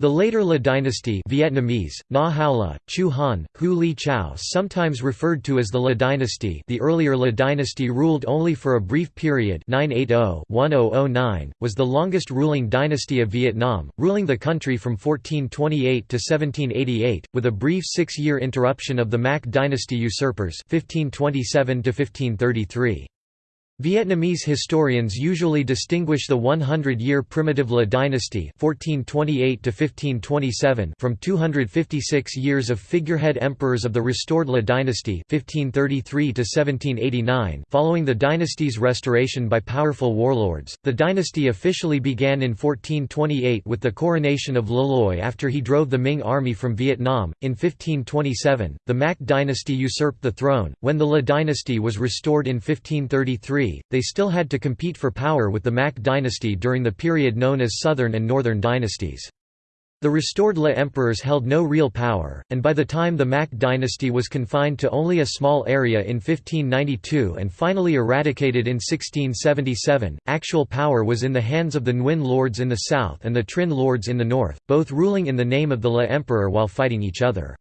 The later Le dynasty Vietnamese, Na Hao La, Chu Han, Hu Li Chao sometimes referred to as the Le dynasty the earlier Le dynasty ruled only for a brief period 980-1009, was the longest ruling dynasty of Vietnam, ruling the country from 1428 to 1788, with a brief six-year interruption of the Mac dynasty usurpers 1527 -1533. Vietnamese historians usually distinguish the 100-year primitive Le dynasty (1428–1527) from 256 years of figurehead emperors of the restored Le dynasty (1533–1789). Following the dynasty's restoration by powerful warlords, the dynasty officially began in 1428 with the coronation of Le Loi after he drove the Ming army from Vietnam. In 1527, the Mac dynasty usurped the throne. When the Le dynasty was restored in 1533 they still had to compete for power with the Mac dynasty during the period known as Southern and Northern dynasties. The restored Le emperors held no real power, and by the time the Mac dynasty was confined to only a small area in 1592 and finally eradicated in 1677, actual power was in the hands of the Nguyen lords in the south and the Trinh lords in the north, both ruling in the name of the Le emperor while fighting each other.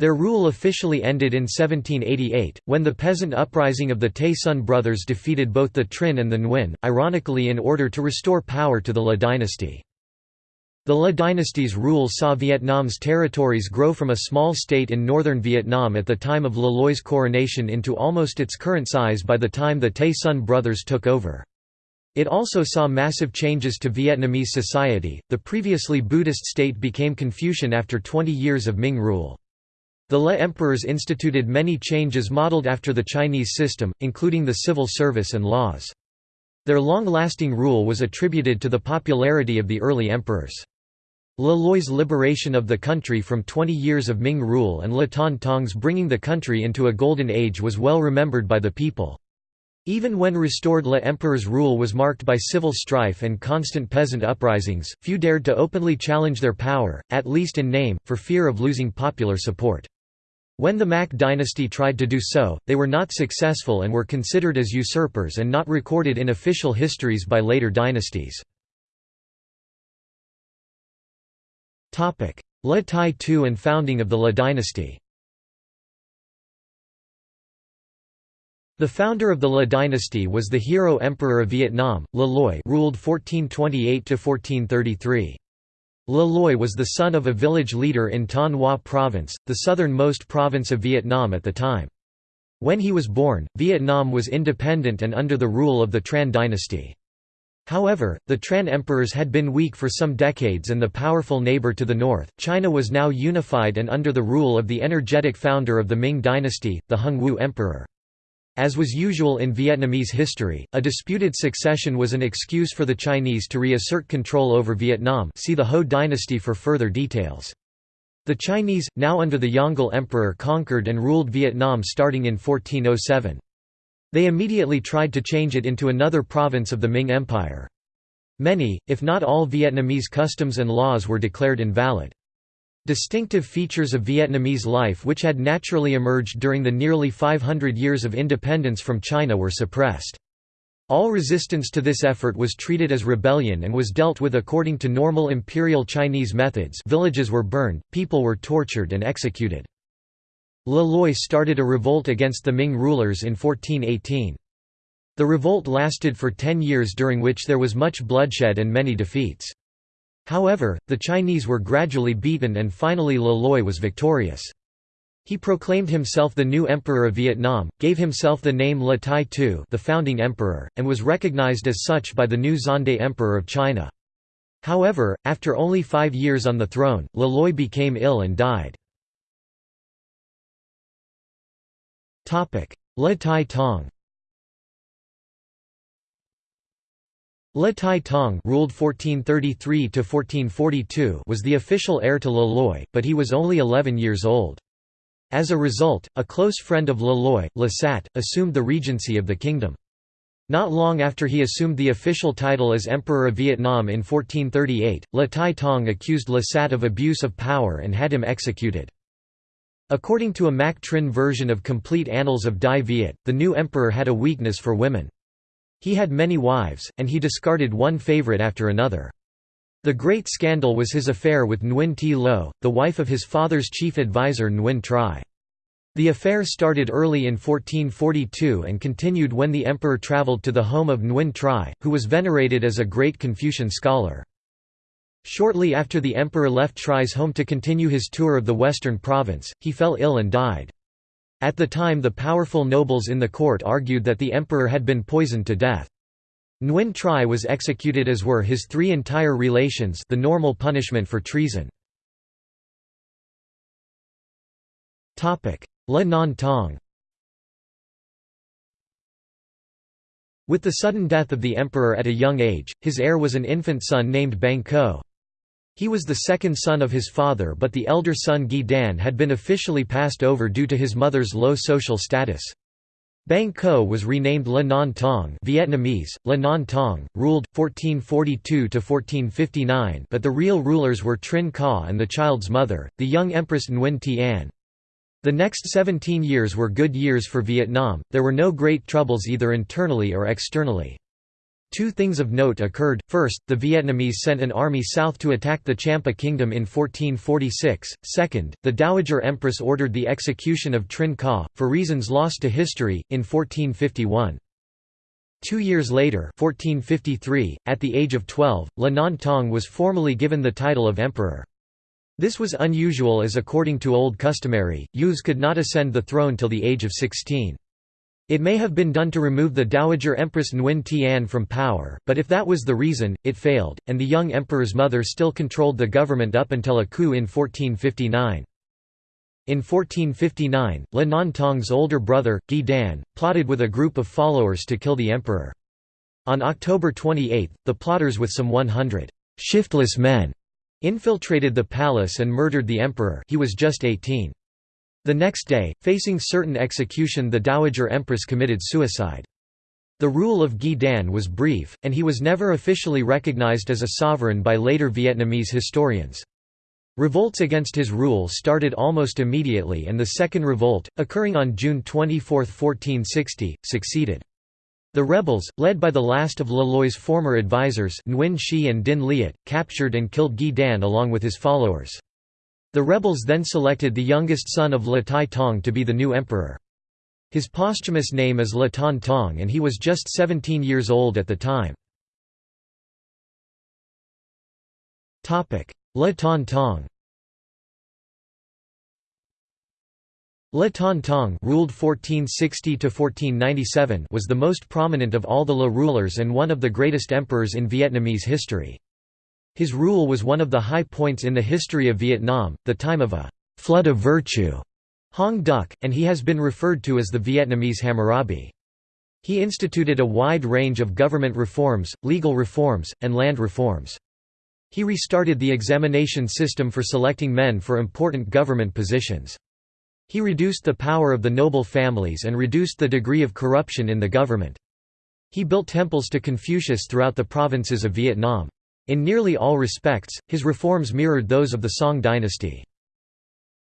Their rule officially ended in 1788, when the peasant uprising of the Tay Son brothers defeated both the Trinh and the Nguyen, ironically in order to restore power to the Le dynasty. The Le dynasty's rule saw Vietnam's territories grow from a small state in northern Vietnam at the time of Le Loi's coronation into almost its current size by the time the Tay Son brothers took over. It also saw massive changes to Vietnamese society. The previously Buddhist state became Confucian after 20 years of Ming rule. The Le emperors instituted many changes modeled after the Chinese system, including the civil service and laws. Their long-lasting rule was attributed to the popularity of the early emperors. Le Loi's liberation of the country from 20 years of Ming rule and Le Ton Tong's bringing the country into a golden age was well remembered by the people. Even when restored Le Emperor's rule was marked by civil strife and constant peasant uprisings, few dared to openly challenge their power, at least in name, for fear of losing popular support. When the Mac dynasty tried to do so, they were not successful and were considered as usurpers and not recorded in official histories by later dynasties. Le Tai Tu and founding of the Le dynasty The founder of the Le dynasty was the hero emperor of Vietnam, Le Loi ruled 1428–1433. Le Loi was the son of a village leader in Thanh Hoa Province, the southernmost province of Vietnam at the time. When he was born, Vietnam was independent and under the rule of the Tran dynasty. However, the Tran emperors had been weak for some decades and the powerful neighbor to the north, China was now unified and under the rule of the energetic founder of the Ming dynasty, the Hongwu emperor. As was usual in Vietnamese history, a disputed succession was an excuse for the Chinese to reassert control over Vietnam see the Ho dynasty for further details. The Chinese, now under the Yongle Emperor conquered and ruled Vietnam starting in 1407. They immediately tried to change it into another province of the Ming Empire. Many, if not all Vietnamese customs and laws were declared invalid. Distinctive features of Vietnamese life which had naturally emerged during the nearly 500 years of independence from China were suppressed. All resistance to this effort was treated as rebellion and was dealt with according to normal imperial Chinese methods villages were burned, people were tortured and executed. Le Loi started a revolt against the Ming rulers in 1418. The revolt lasted for ten years during which there was much bloodshed and many defeats. However, the Chinese were gradually beaten and finally Le Loi was victorious. He proclaimed himself the new emperor of Vietnam, gave himself the name Le Tai Tu the founding emperor, and was recognized as such by the new Xuande emperor of China. However, after only five years on the throne, Le Loi became ill and died. Le Tai Tong Le Tai Tong ruled 1433 to 1442 was the official heir to Le Loi, but he was only 11 years old. As a result, a close friend of Le Loi, Le Sat, assumed the regency of the kingdom. Not long after he assumed the official title as Emperor of Vietnam in 1438, Le Tai Tong accused Le Sat of abuse of power and had him executed. According to a Mac Trinh version of Complete Annals of Dai Viet, the new emperor had a weakness for women. He had many wives, and he discarded one favorite after another. The great scandal was his affair with Nguyen Thi Lo, the wife of his father's chief advisor Nguyen Tri. The affair started early in 1442 and continued when the emperor travelled to the home of Nguyen Tri, who was venerated as a great Confucian scholar. Shortly after the emperor left Tri's home to continue his tour of the western province, he fell ill and died. At the time the powerful nobles in the court argued that the emperor had been poisoned to death. Nguyen Tri was executed as were his three entire relations the normal punishment for treason. Le Non Tong With the sudden death of the emperor at a young age, his heir was an infant son named Bang Co. He was the second son of his father but the elder son Gi Dan had been officially passed over due to his mother's low social status. Bang Co was renamed Le Non Tong Vietnamese, Le Non Tong, ruled, 1442–1459 but the real rulers were Trinh Ca and the child's mother, the young Empress Nguyen Thi An. The next 17 years were good years for Vietnam, there were no great troubles either internally or externally. Two things of note occurred, first, the Vietnamese sent an army south to attack the Champa kingdom in 1446, second, the Dowager Empress ordered the execution of Trinh Ca, for reasons lost to history, in 1451. Two years later 1453, at the age of 12, Le Non Tong was formally given the title of emperor. This was unusual as according to old customary, youths could not ascend the throne till the age of 16. It may have been done to remove the Dowager Empress Nguyen Thi An from power, but if that was the reason, it failed, and the young emperor's mother still controlled the government up until a coup in 1459. In 1459, Le Tong's older brother, Gi Dan, plotted with a group of followers to kill the emperor. On October 28, the plotters with some 100 «shiftless men» infiltrated the palace and murdered the emperor he was just 18. The next day, facing certain execution the Dowager Empress committed suicide. The rule of Gi Dan was brief, and he was never officially recognized as a sovereign by later Vietnamese historians. Revolts against his rule started almost immediately and the Second Revolt, occurring on June 24, 1460, succeeded. The rebels, led by the last of Le former advisors Nguyen Xi and Dinh Liet, captured and killed Gi Dan along with his followers. The rebels then selected the youngest son of Le Tai Tong to be the new emperor. His posthumous name is Le Ton Tong and he was just 17 years old at the time. Le Ton Tong Le Ton Tong ruled 1460 was the most prominent of all the Le rulers and one of the greatest emperors in Vietnamese history. His rule was one of the high points in the history of Vietnam, the time of a «flood of virtue» Hong Duc, and he has been referred to as the Vietnamese Hammurabi. He instituted a wide range of government reforms, legal reforms, and land reforms. He restarted the examination system for selecting men for important government positions. He reduced the power of the noble families and reduced the degree of corruption in the government. He built temples to Confucius throughout the provinces of Vietnam. In nearly all respects, his reforms mirrored those of the Song dynasty.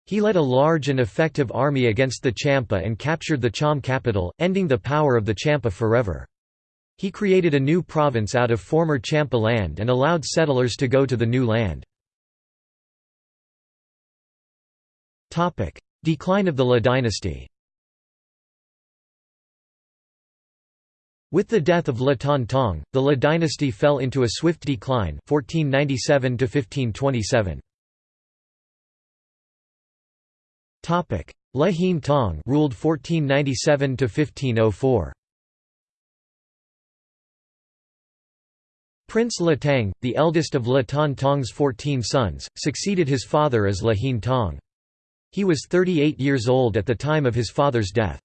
He led a large and effective army against the Champa and captured the Cham capital, ending the power of the Champa forever. He created a new province out of former Champa land and allowed settlers to go to the new land. Decline of the Le dynasty With the death of Le Ton Tong, the Le dynasty fell into a swift decline 1497 1527. Le Hien Tong ruled 1497 1504. Prince Le Tang, the eldest of Le Ton Tong's 14 sons, succeeded his father as Le Hien Tong. He was 38 years old at the time of his father's death.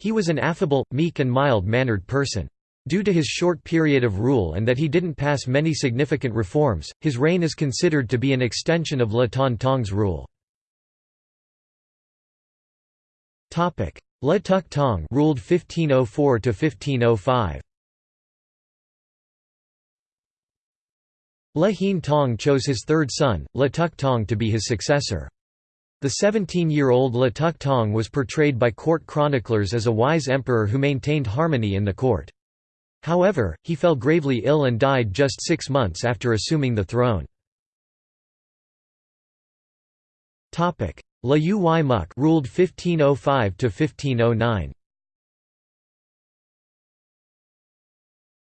He was an affable, meek and mild-mannered person. Due to his short period of rule and that he didn't pass many significant reforms, his reign is considered to be an extension of Le Ton Tong's rule. Le Tuc Tong ruled 1504 to 1505. Le Hien Tong chose his third son, Le Tuc Tong to be his successor. The 17-year-old Le Tuc Tong was portrayed by court chroniclers as a wise emperor who maintained harmony in the court. However, he fell gravely ill and died just six months after assuming the throne. Le Uy Muc ruled 1505 to 1509.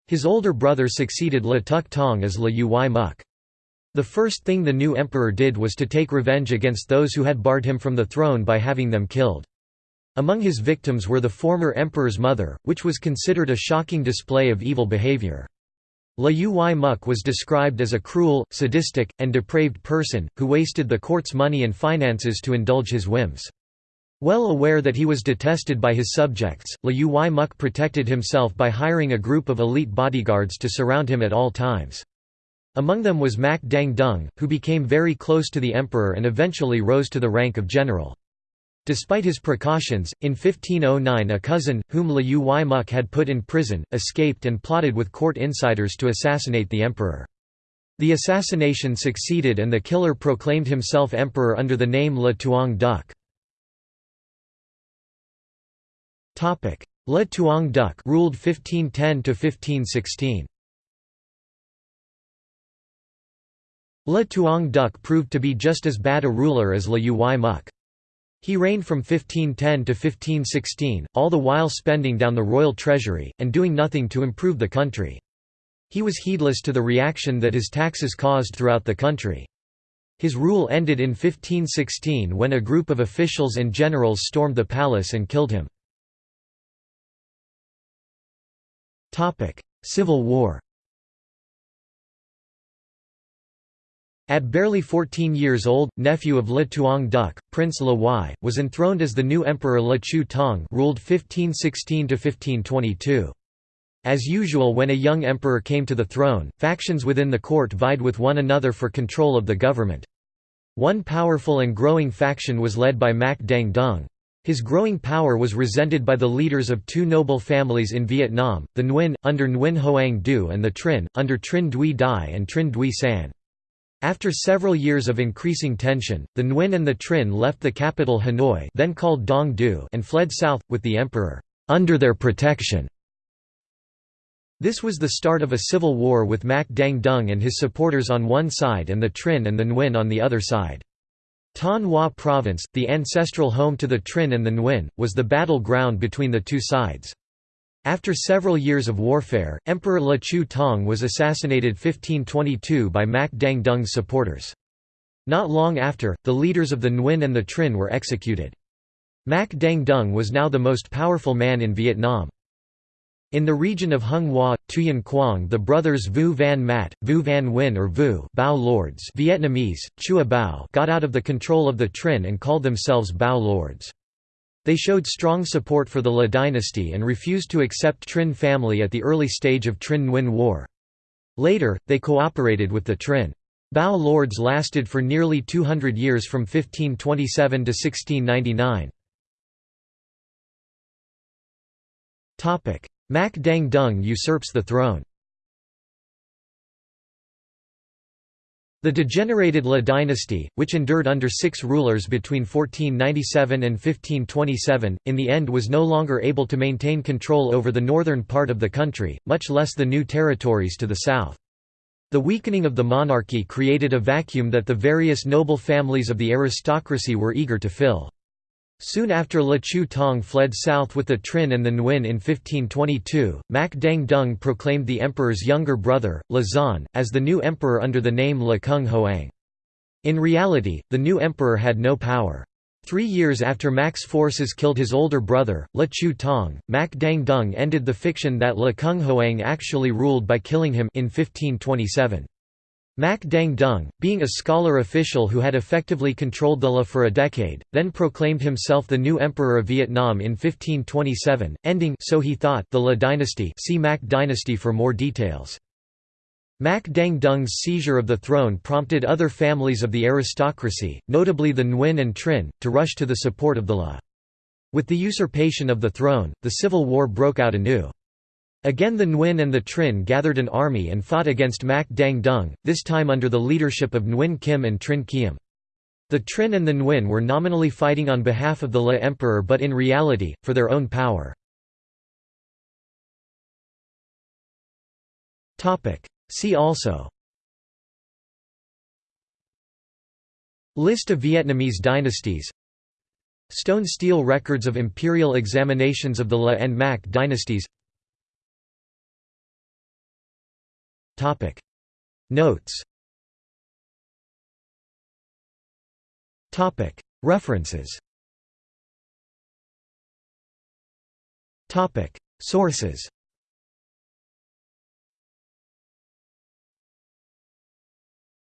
His older brother succeeded Le Tuc Tong as Le Uy Muc. The first thing the new emperor did was to take revenge against those who had barred him from the throne by having them killed. Among his victims were the former emperor's mother, which was considered a shocking display of evil behavior. Le Uy Muc was described as a cruel, sadistic, and depraved person, who wasted the court's money and finances to indulge his whims. Well aware that he was detested by his subjects, Le Uy Muc protected himself by hiring a group of elite bodyguards to surround him at all times. Among them was Mac Dang Dung, who became very close to the emperor and eventually rose to the rank of general. Despite his precautions, in 1509 a cousin, whom Le Uy Muc had put in prison, escaped and plotted with court insiders to assassinate the emperor. The assassination succeeded and the killer proclaimed himself emperor under the name Le Tuong Duc. Le Tuong Duc ruled 1510 to 1516. Le Tuong Duc proved to be just as bad a ruler as Le Uy Muc. He reigned from 1510 to 1516, all the while spending down the royal treasury, and doing nothing to improve the country. He was heedless to the reaction that his taxes caused throughout the country. His rule ended in 1516 when a group of officials and generals stormed the palace and killed him. Civil War At barely 14 years old, nephew of Le Tuong Duc, Prince Le Wai, was enthroned as the new emperor Le Chu Tong ruled 1516–1522. As usual when a young emperor came to the throne, factions within the court vied with one another for control of the government. One powerful and growing faction was led by Mac Dang Dung. His growing power was resented by the leaders of two noble families in Vietnam, the Nguyen, under Nguyen Hoang Du and the Trinh, under Trinh Duy Dai and Trinh Duy San. After several years of increasing tension, the Nguyen and the Trinh left the capital Hanoi then called Dong Du and fled south, with the emperor, "...under their protection." This was the start of a civil war with Mac Dang Dung and his supporters on one side and the Trinh and the Nguyen on the other side. Thanh Hoa Province, the ancestral home to the Trinh and the Nguyen, was the battle ground between the two sides. After several years of warfare, Emperor Le Chu Tong was assassinated 1522 by Mac Dang Dung's supporters. Not long after, the leaders of the Nguyen and the Trinh were executed. Mac Dang Dung was now the most powerful man in Vietnam. In the region of Hung Hoa, Tuyen Quang the brothers Vu Van Mat, Vu Van Nguyen or Vu Bao Lords Vietnamese, Chua Bao got out of the control of the Trinh and called themselves Bao Lords. They showed strong support for the Le dynasty and refused to accept Trinh family at the early stage of Trinh Nguyen War. Later, they cooperated with the Trinh. Bao lords lasted for nearly 200 years from 1527 to 1699. Mac Dang Dung usurps the throne. The degenerated Le dynasty, which endured under six rulers between 1497 and 1527, in the end was no longer able to maintain control over the northern part of the country, much less the new territories to the south. The weakening of the monarchy created a vacuum that the various noble families of the aristocracy were eager to fill. Soon after Le Chu Tong fled south with the Trinh and the Nguyen in 1522, Mac Dang Dung proclaimed the emperor's younger brother, Le Zan, as the new emperor under the name Le Cung Hoang. In reality, the new emperor had no power. Three years after Mac's forces killed his older brother, Le Chu Tong, Mac Dang Dung ended the fiction that Le Cung Hoang actually ruled by killing him in 1527. Mac Dang Dung, being a scholar official who had effectively controlled the Le for a decade, then proclaimed himself the new emperor of Vietnam in 1527, ending so he thought the Le dynasty see Mac dynasty for more details. Mac Dang Dung's seizure of the throne prompted other families of the aristocracy, notably the Nguyen and Trinh, to rush to the support of the Le. With the usurpation of the throne, the civil war broke out anew. Again the Nguyen and the Trinh gathered an army and fought against Mac Dang Dung, this time under the leadership of Nguyen Kim and Trinh Kiem. The Trinh and the Nguyen were nominally fighting on behalf of the Le Emperor but in reality, for their own power. See also List of Vietnamese dynasties Stone stele records of imperial examinations of the Le and Mac dynasties Notes. Topic. References. Topic. Sources